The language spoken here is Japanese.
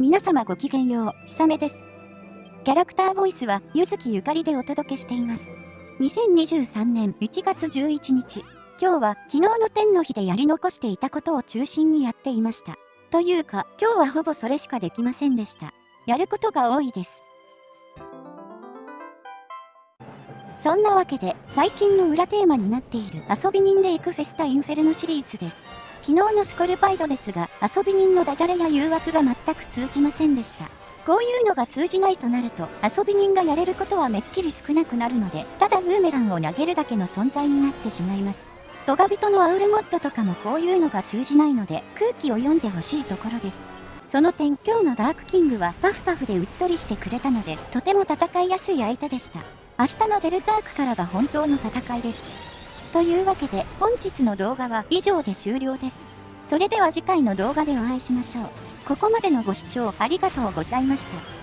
皆様ごきげんよう、ひさめです。キャラクターボイスは、ゆずきゆかりでお届けしています。2023年1月11日、今日は昨日の天の日でやり残していたことを中心にやっていました。というか、今日はほぼそれしかできませんでした。やることが多いです。そんなわけで、最近の裏テーマになっている遊び人で行くフェスタインフェルノシリーズです。昨日のスコルパイドですが、遊び人のダジャレや誘惑が全く通じませんでした。こういうのが通じないとなると、遊び人がやれることはめっきり少なくなるので、ただブーメランを投げるだけの存在になってしまいます。トガビトのアウルモッドとかもこういうのが通じないので、空気を読んでほしいところです。その点、今日のダークキングはパフパフでうっとりしてくれたので、とても戦いやすい相手でした。明日のジェルザークからが本当の戦いです。というわけで本日の動画は以上で終了です。それでは次回の動画でお会いしましょう。ここまでのご視聴ありがとうございました。